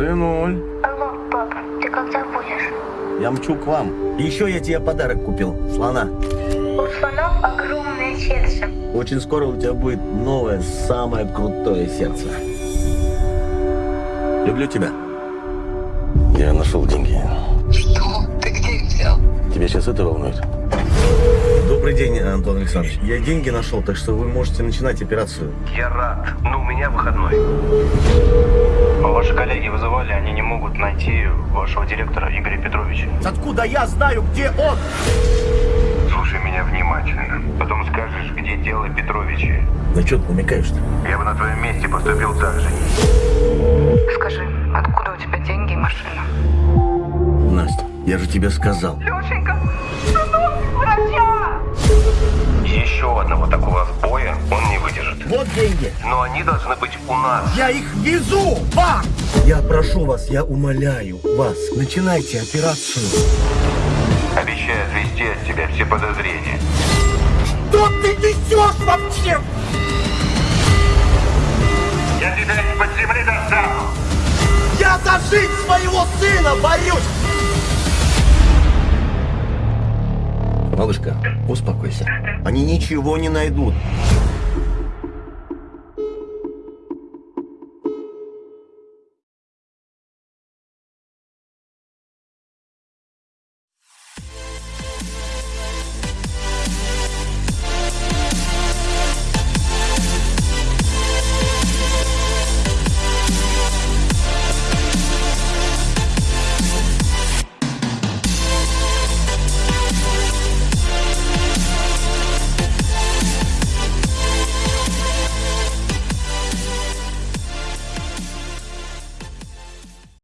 Сынуль. Алло, папа, ты когда будешь? Я мчу к вам. И еще я тебе подарок купил. Слона. У слонов огромное сердце. Очень скоро у тебя будет новое, самое крутое сердце. Люблю тебя. Я нашел деньги. Что? Ты где их взял? Тебя сейчас это волнует? Добрый день, Антон Александрович. Я деньги нашел, так что вы можете начинать операцию. Я рад, но у меня выходной. Ваши коллеги вызывали, они не могут найти вашего директора Игоря Петровича. Откуда я знаю, где он? Слушай меня внимательно. Потом скажешь, где дело Петровича. На что ты намекаешь-то? Я бы на твоем месте поступил так же. Скажи, откуда у тебя деньги и машина? Настя, я же тебе сказал. Лешенька, врача! Еще одного такого деньги. Но они должны быть у нас. Я их везу вам! Я прошу вас, я умоляю вас, начинайте операцию. Обещаю отвести от тебя все подозрения. Что ты несешь вообще? Я тебя из-под земли достану! Я за жизнь своего сына борюсь! Малышка, успокойся. Они ничего не найдут.